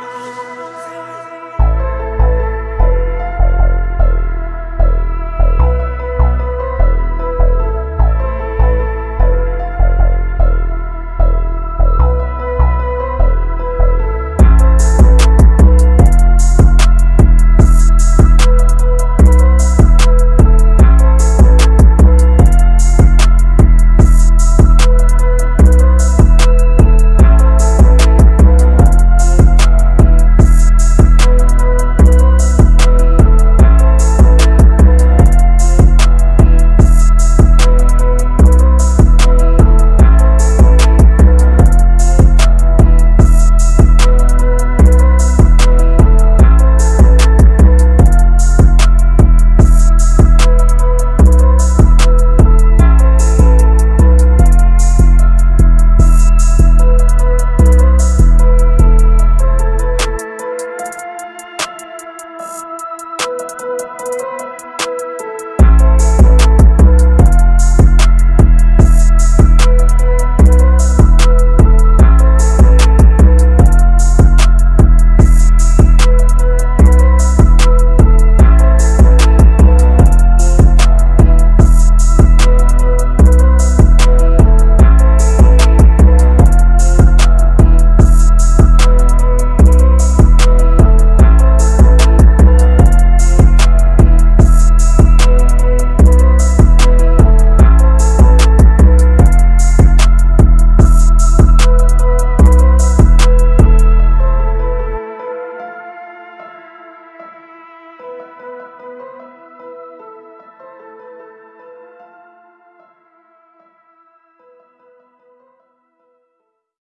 Bye.